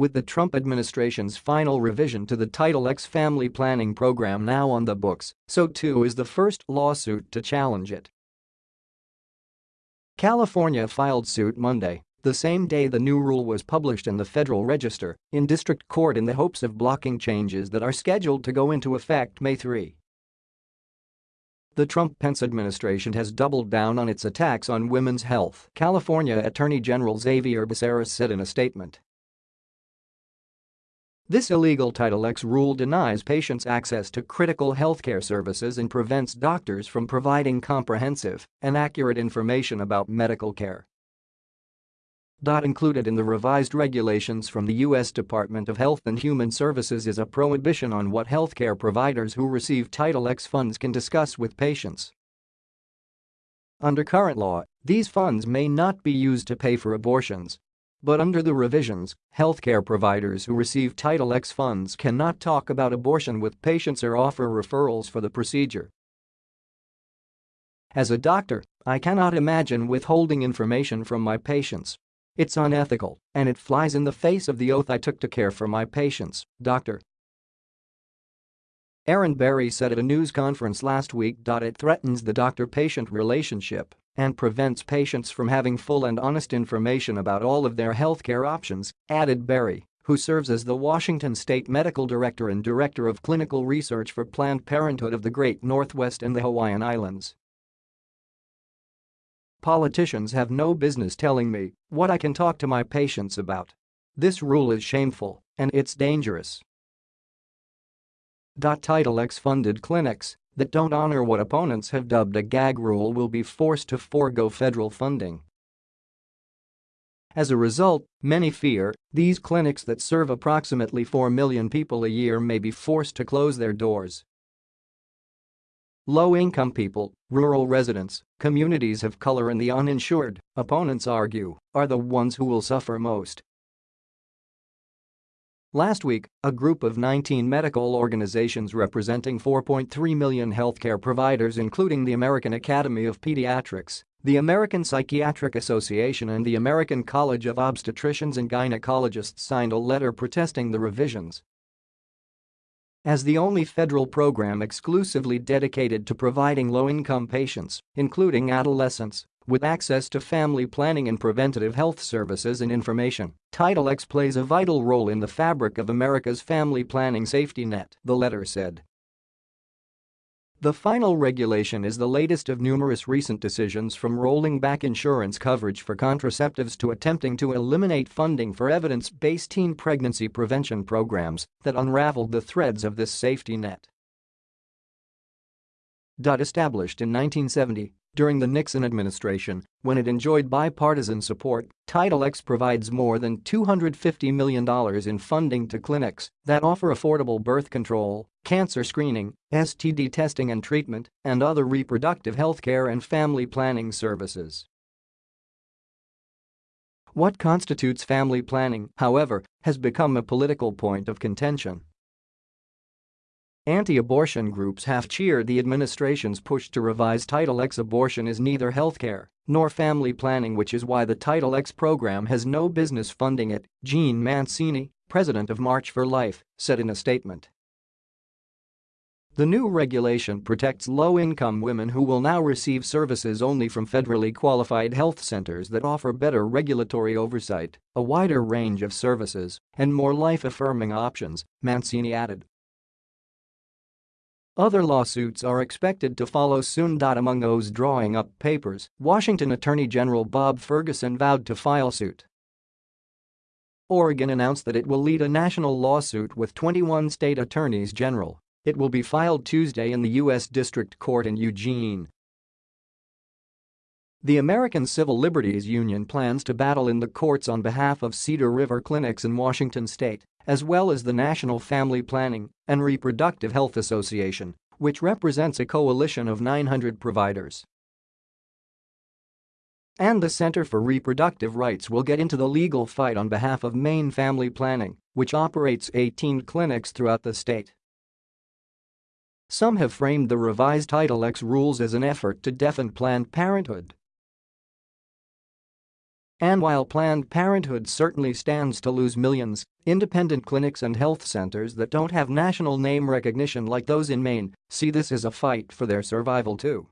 With the Trump administration's final revision to the Title X family planning program now on the books, so too is the first lawsuit to challenge it. California filed suit Monday, the same day the new rule was published in the Federal Register, in district court in the hopes of blocking changes that are scheduled to go into effect May 3. The Trump-Pence administration has doubled down on its attacks on women's health, California Attorney General Xavier Becerra said in a statement. This illegal Title X rule denies patients access to critical healthcare services and prevents doctors from providing comprehensive and accurate information about medical care. Included in the revised regulations from the U.S. Department of Health and Human Services is a prohibition on what healthcare providers who receive Title X funds can discuss with patients. Under current law, these funds may not be used to pay for abortions. But under the revisions, healthcare providers who receive Title X funds cannot talk about abortion with patients or offer referrals for the procedure. As a doctor, I cannot imagine withholding information from my patients it's unethical, and it flies in the face of the oath I took to care for my patients, Dr. Erin Berry said at a news conference last week. It threatens the doctor-patient relationship and prevents patients from having full and honest information about all of their healthcare options, added Berry, who serves as the Washington State Medical Director and Director of Clinical Research for Planned Parenthood of the Great Northwest and the Hawaiian Islands. Politicians have no business telling me what I can talk to my patients about. This rule is shameful and it's dangerous. Title X funded clinics that don't honor what opponents have dubbed a gag rule will be forced to forego federal funding. As a result, many fear these clinics that serve approximately 4 million people a year may be forced to close their doors. Low-income people, rural residents, communities of color and the uninsured, opponents argue, are the ones who will suffer most. Last week, a group of 19 medical organizations representing 4.3 million healthcare providers including the American Academy of Pediatrics, the American Psychiatric Association and the American College of Obstetricians and Gynecologists signed a letter protesting the revisions. As the only federal program exclusively dedicated to providing low-income patients, including adolescents, with access to family planning and preventative health services and information, Title X plays a vital role in the fabric of America's family planning safety net, the letter said. The final regulation is the latest of numerous recent decisions from rolling back insurance coverage for contraceptives to attempting to eliminate funding for evidence-based teen pregnancy prevention programs that unraveled the threads of this safety net. Established in 1970, during the Nixon administration, when it enjoyed bipartisan support, Title X provides more than $250 million in funding to clinics that offer affordable birth control, cancer screening, STD testing and treatment, and other reproductive health care and family planning services. What constitutes family planning, however, has become a political point of contention. Anti-abortion groups have cheered the administration's push to revise Title X abortion is neither healthcare nor family planning which is why the Title X program has no business funding it, Jeanne Mancini, president of March for Life, said in a statement. The new regulation protects low-income women who will now receive services only from federally qualified health centers that offer better regulatory oversight, a wider range of services, and more life-affirming options, Mancini added. Other lawsuits are expected to follow soon. Among those drawing up papers, Washington Attorney General Bob Ferguson vowed to file suit. Oregon announced that it will lead a national lawsuit with 21 state attorneys general. It will be filed Tuesday in the U.S. District Court in Eugene. The American Civil Liberties Union plans to battle in the courts on behalf of Cedar River Clinics in Washington state as well as the National Family Planning and Reproductive Health Association, which represents a coalition of 900 providers. And the Center for Reproductive Rights will get into the legal fight on behalf of Maine Family Planning, which operates 18 clinics throughout the state. Some have framed the revised Title X rules as an effort to deafen Planned Parenthood And while Planned Parenthood certainly stands to lose millions, independent clinics and health centers that don't have national name recognition like those in Maine see this as a fight for their survival too.